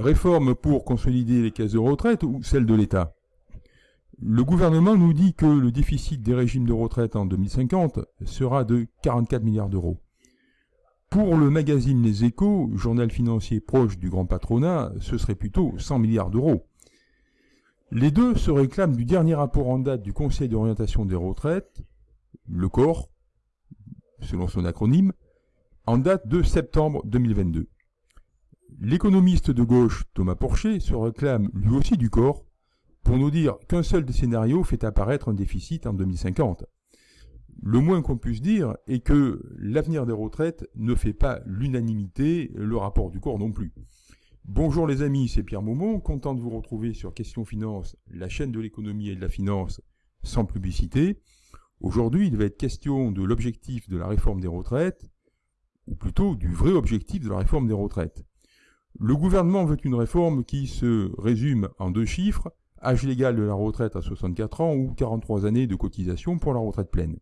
Réforme pour consolider les caisses de retraite ou celle de l'État? Le gouvernement nous dit que le déficit des régimes de retraite en 2050 sera de 44 milliards d'euros. Pour le magazine Les Échos, journal financier proche du grand patronat, ce serait plutôt 100 milliards d'euros. Les deux se réclament du dernier rapport en date du Conseil d'orientation des retraites, le corps, selon son acronyme, en date de septembre 2022. L'économiste de gauche Thomas Porcher se réclame lui aussi du corps pour nous dire qu'un seul des scénarios fait apparaître un déficit en 2050. Le moins qu'on puisse dire est que l'avenir des retraites ne fait pas l'unanimité, le rapport du corps non plus. Bonjour les amis, c'est Pierre Maumont, content de vous retrouver sur Question Finance, la chaîne de l'économie et de la finance sans publicité. Aujourd'hui, il va être question de l'objectif de la réforme des retraites, ou plutôt du vrai objectif de la réforme des retraites. Le gouvernement veut une réforme qui se résume en deux chiffres, âge légal de la retraite à 64 ans ou 43 années de cotisation pour la retraite pleine.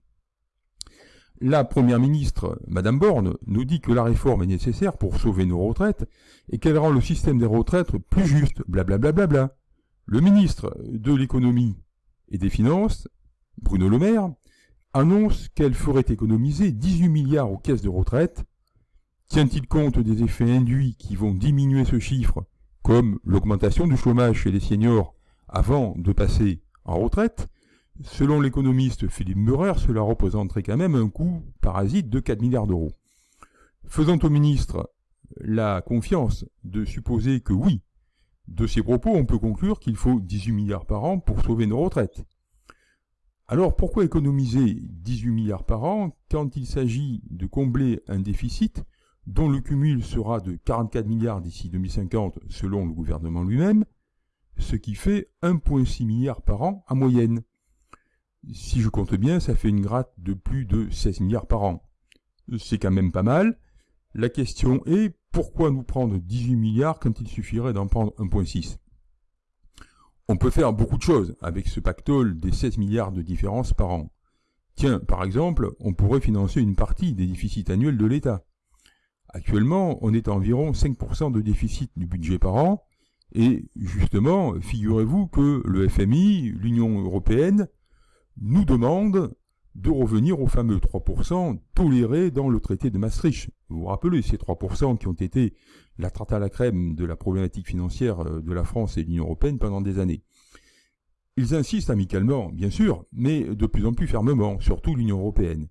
La première ministre, Madame Borne, nous dit que la réforme est nécessaire pour sauver nos retraites et qu'elle rend le système des retraites plus juste, blablabla. Bla bla bla. Le ministre de l'économie et des finances, Bruno Le Maire, annonce qu'elle ferait économiser 18 milliards aux caisses de retraite. Tient-il compte des effets induits qui vont diminuer ce chiffre, comme l'augmentation du chômage chez les seniors avant de passer en retraite? Selon l'économiste Philippe Murer, cela représenterait quand même un coût parasite de 4 milliards d'euros. Faisant au ministre la confiance de supposer que oui, de ces propos, on peut conclure qu'il faut 18 milliards par an pour sauver nos retraites. Alors pourquoi économiser 18 milliards par an quand il s'agit de combler un déficit dont le cumul sera de 44 milliards d'ici 2050 selon le gouvernement lui-même, ce qui fait 1,6 milliard par an en moyenne si je compte bien, ça fait une gratte de plus de 16 milliards par an. C'est quand même pas mal. La question est, pourquoi nous prendre 18 milliards quand il suffirait d'en prendre 1,6 On peut faire beaucoup de choses avec ce pactole des 16 milliards de différence par an. Tiens, par exemple, on pourrait financer une partie des déficits annuels de l'État. Actuellement, on est à environ 5% de déficit du budget par an, et justement, figurez-vous que le FMI, l'Union européenne, nous demande de revenir aux fameux 3% tolérés dans le traité de Maastricht. Vous vous rappelez ces 3% qui ont été la tarte à la crème de la problématique financière euh, de la France et de l'Union européenne pendant des années. Ils insistent amicalement, bien sûr, mais de plus en plus fermement, surtout l'Union européenne.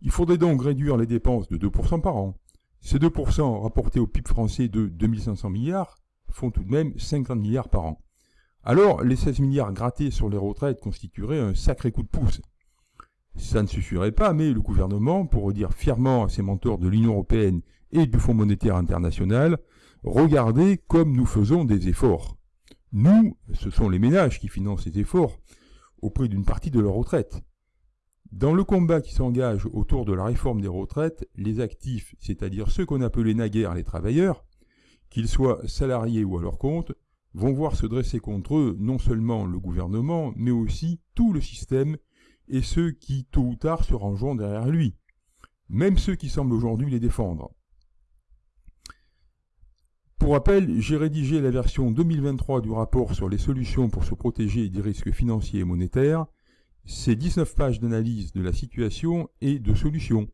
Il faudrait donc réduire les dépenses de 2% par an. Ces 2% rapportés au PIB français de 2500 milliards font tout de même 50 milliards par an. Alors, les 16 milliards grattés sur les retraites constitueraient un sacré coup de pouce. Ça ne suffirait pas, mais le gouvernement pourrait dire fièrement à ses mentors de l'Union européenne et du Fonds monétaire international, regardez comme nous faisons des efforts. Nous, ce sont les ménages qui financent ces efforts au prix d'une partie de leur retraite. Dans le combat qui s'engage autour de la réforme des retraites, les actifs, c'est-à-dire ceux qu'on appelait naguère les travailleurs, qu'ils soient salariés ou à leur compte, vont voir se dresser contre eux non seulement le gouvernement, mais aussi tout le système et ceux qui, tôt ou tard, se rangeront derrière lui, même ceux qui semblent aujourd'hui les défendre. Pour rappel, j'ai rédigé la version 2023 du rapport sur les solutions pour se protéger des risques financiers et monétaires. C'est 19 pages d'analyse de la situation et de solutions.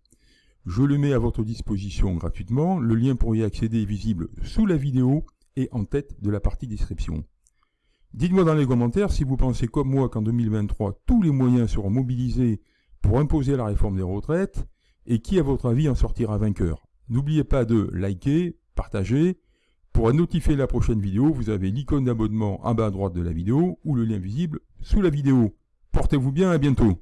Je le mets à votre disposition gratuitement. Le lien pour y accéder est visible sous la vidéo et en tête de la partie description. Dites-moi dans les commentaires si vous pensez comme moi qu'en 2023, tous les moyens seront mobilisés pour imposer la réforme des retraites et qui, à votre avis, en sortira vainqueur. N'oubliez pas de liker, partager. Pour être notifié la prochaine vidéo, vous avez l'icône d'abonnement en bas à droite de la vidéo ou le lien visible sous la vidéo. Portez-vous bien, à bientôt